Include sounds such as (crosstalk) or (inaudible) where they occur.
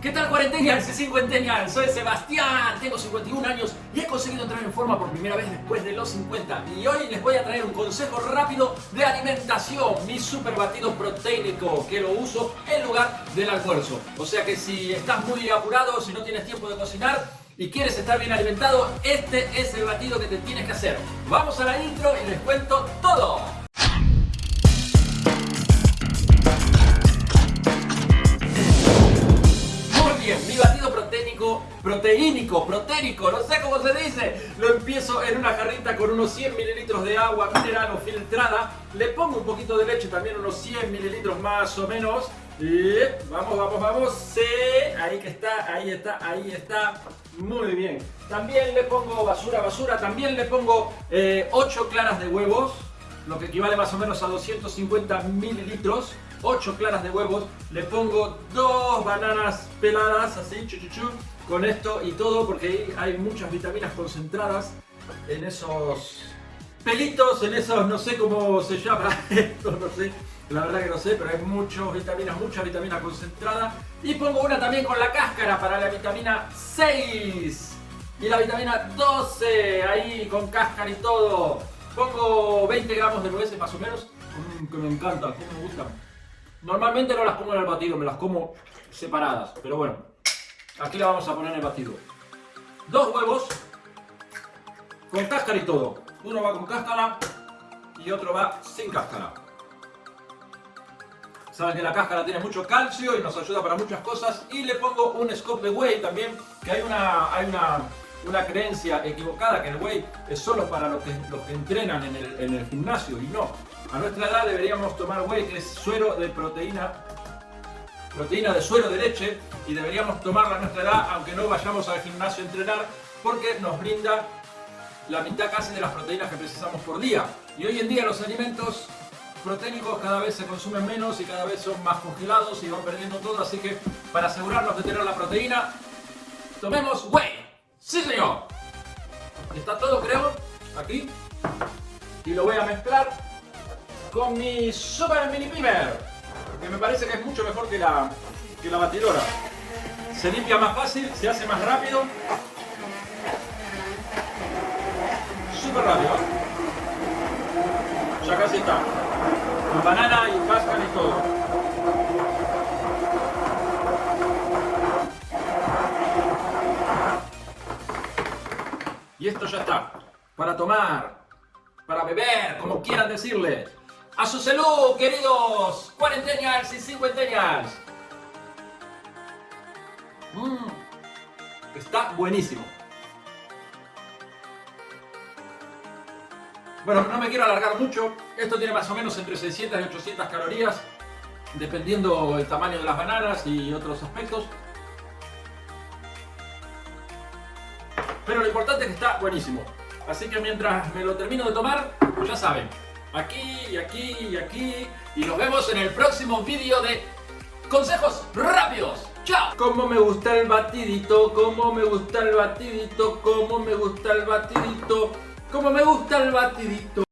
¿Qué tal cuarentenials y cincuentenials? Soy Sebastián, tengo 51 años y he conseguido entrar en forma por primera vez después de los 50 y hoy les voy a traer un consejo rápido de alimentación, mi super batido proteínico que lo uso en lugar del almuerzo. O sea que si estás muy apurado, si no tienes tiempo de cocinar y quieres estar bien alimentado, este es el batido que te tienes que hacer. Vamos a la intro y les cuento todo. Proteínico, proteínico, no sé cómo se dice. Lo empiezo en una jarrita con unos 100 mililitros de agua mineral o filtrada. Le pongo un poquito de leche, también unos 100 mililitros más o menos. Vamos, vamos, vamos. Sí, ahí que está, ahí está, ahí está. Muy bien. También le pongo basura, basura. También le pongo 8 eh, claras de huevos, lo que equivale más o menos a 250 mililitros. 8 claras de huevos, le pongo dos bananas peladas, así, chuchuchu, con esto y todo, porque hay muchas vitaminas concentradas en esos pelitos, en esos, no sé cómo se llama (laughs) esto, no sé, la verdad que no sé, pero hay muchas vitaminas, mucha vitamina concentrada. Y pongo una también con la cáscara para la vitamina 6 y la vitamina 12, ahí con cáscara y todo. Pongo 20 gramos de nueces más o menos, mm, que me encantan, que me gustan. Normalmente no las pongo en el batido, me las como separadas. Pero bueno, aquí la vamos a poner en el batido. Dos huevos con cáscara y todo. Uno va con cáscara y otro va sin cáscara. Saben que la cáscara tiene mucho calcio y nos ayuda para muchas cosas. Y le pongo un scoop de whey también, que hay una, hay una, una creencia equivocada que el whey es solo para los que, los entrenan en el, en el gimnasio y no. A nuestra edad deberíamos tomar whey, que es suero de proteína, proteína de suero de leche, y deberíamos tomarla a nuestra edad, aunque no vayamos al gimnasio a entrenar, porque nos brinda la mitad casi de las proteínas que precisamos por día. Y hoy en día los alimentos proteínicos cada vez se consumen menos y cada vez son más congelados y van perdiendo todo, así que para asegurarnos de tener la proteína, tomemos whey. Está todo creo, aquí. Y lo voy a mezclar con mi Super Mini Pimer, que me parece que es mucho mejor que la, que la batidora. Se limpia más fácil, se hace más rápido. Súper rápido. ¿eh? Ya casi está. Con banana y cáscara y todo. Y esto ya está. Para tomar, para beber, como quieran decirle. A su salud, queridos cuarentennials y cincuentennials. Mmm, está buenísimo. Bueno, no me quiero alargar mucho. Esto tiene más o menos entre 600 y 800 calorías, dependiendo el tamaño de las bananas y otros aspectos. Pero lo importante es que está buenísimo. Así que mientras me lo termino de tomar, ya saben, aquí y aquí y aquí. Y nos vemos en el próximo vídeo de consejos rápidos. ¡Chao! Como me gusta el batidito, como me gusta el batidito, como me gusta el batidito, como me gusta el batidito.